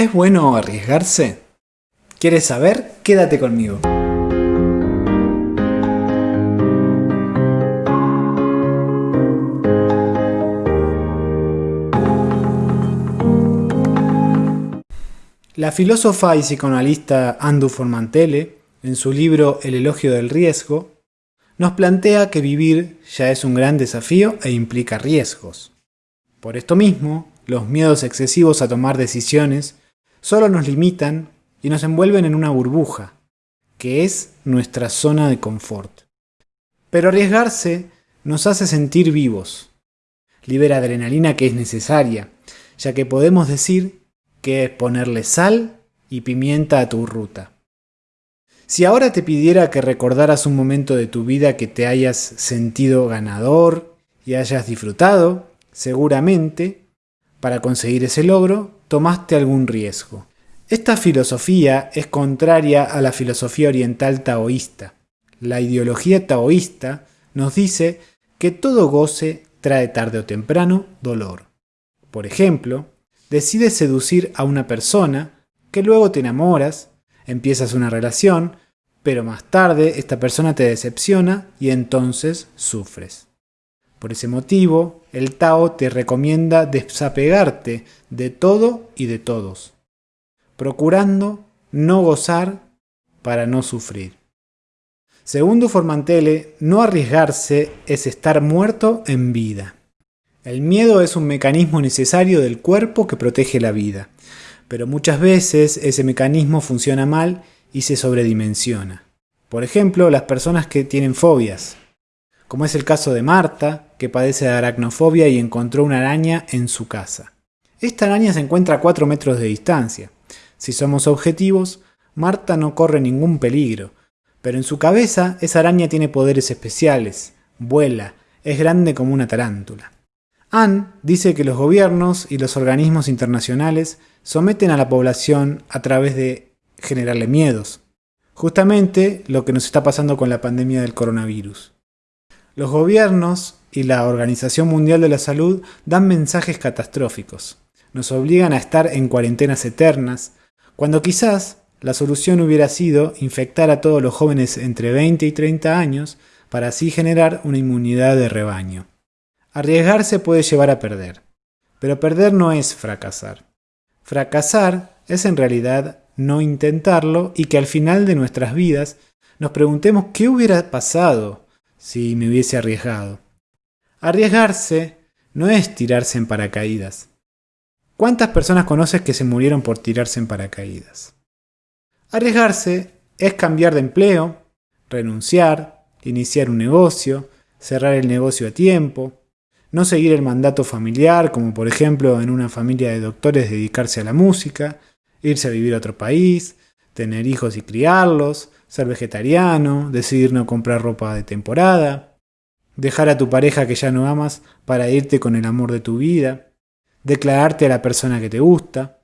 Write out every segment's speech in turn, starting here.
¿Es bueno arriesgarse? ¿Quieres saber? Quédate conmigo. La filósofa y psicoanalista Andu Formantele, en su libro El elogio del riesgo, nos plantea que vivir ya es un gran desafío e implica riesgos. Por esto mismo, los miedos excesivos a tomar decisiones solo nos limitan y nos envuelven en una burbuja, que es nuestra zona de confort. Pero arriesgarse nos hace sentir vivos, libera adrenalina que es necesaria, ya que podemos decir que es ponerle sal y pimienta a tu ruta. Si ahora te pidiera que recordaras un momento de tu vida que te hayas sentido ganador y hayas disfrutado, seguramente, para conseguir ese logro, tomaste algún riesgo. Esta filosofía es contraria a la filosofía oriental taoísta. La ideología taoísta nos dice que todo goce trae tarde o temprano dolor. Por ejemplo, decides seducir a una persona que luego te enamoras Empiezas una relación, pero más tarde esta persona te decepciona y entonces sufres. Por ese motivo, el Tao te recomienda desapegarte de todo y de todos, procurando no gozar para no sufrir. Segundo Formantele, no arriesgarse es estar muerto en vida. El miedo es un mecanismo necesario del cuerpo que protege la vida pero muchas veces ese mecanismo funciona mal y se sobredimensiona. Por ejemplo, las personas que tienen fobias, como es el caso de Marta, que padece de aracnofobia y encontró una araña en su casa. Esta araña se encuentra a 4 metros de distancia. Si somos objetivos, Marta no corre ningún peligro, pero en su cabeza esa araña tiene poderes especiales, vuela, es grande como una tarántula. Anne dice que los gobiernos y los organismos internacionales someten a la población a través de generarle miedos. Justamente lo que nos está pasando con la pandemia del coronavirus. Los gobiernos y la Organización Mundial de la Salud dan mensajes catastróficos. Nos obligan a estar en cuarentenas eternas, cuando quizás la solución hubiera sido infectar a todos los jóvenes entre 20 y 30 años para así generar una inmunidad de rebaño. Arriesgarse puede llevar a perder, pero perder no es fracasar. Fracasar es en realidad no intentarlo y que al final de nuestras vidas nos preguntemos qué hubiera pasado si me hubiese arriesgado. Arriesgarse no es tirarse en paracaídas. ¿Cuántas personas conoces que se murieron por tirarse en paracaídas? Arriesgarse es cambiar de empleo, renunciar, iniciar un negocio, cerrar el negocio a tiempo, no seguir el mandato familiar, como por ejemplo en una familia de doctores dedicarse a la música, irse a vivir a otro país, tener hijos y criarlos, ser vegetariano, decidir no comprar ropa de temporada, dejar a tu pareja que ya no amas para irte con el amor de tu vida, declararte a la persona que te gusta,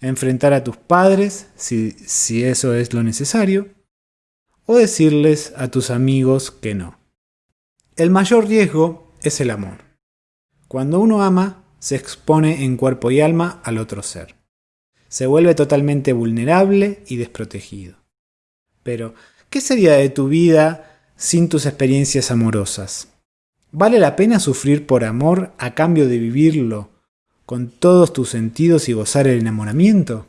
enfrentar a tus padres si, si eso es lo necesario, o decirles a tus amigos que no. El mayor riesgo es el amor. Cuando uno ama, se expone en cuerpo y alma al otro ser. Se vuelve totalmente vulnerable y desprotegido. Pero, ¿qué sería de tu vida sin tus experiencias amorosas? ¿Vale la pena sufrir por amor a cambio de vivirlo con todos tus sentidos y gozar el enamoramiento?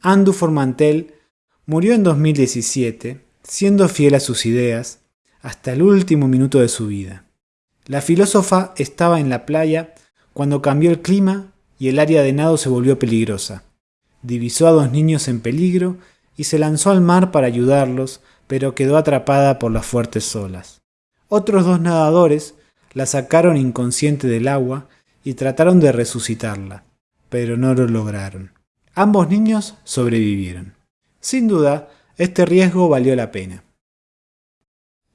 Andu Formantel murió en 2017, siendo fiel a sus ideas, hasta el último minuto de su vida. La filósofa estaba en la playa cuando cambió el clima y el área de nado se volvió peligrosa. Divisó a dos niños en peligro y se lanzó al mar para ayudarlos, pero quedó atrapada por las fuertes olas. Otros dos nadadores la sacaron inconsciente del agua y trataron de resucitarla, pero no lo lograron. Ambos niños sobrevivieron. Sin duda, este riesgo valió la pena.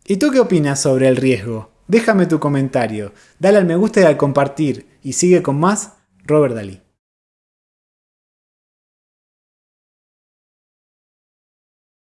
¿Y tú qué opinas sobre el riesgo? Déjame tu comentario, dale al me gusta y al compartir y sigue con más Robert Dalí.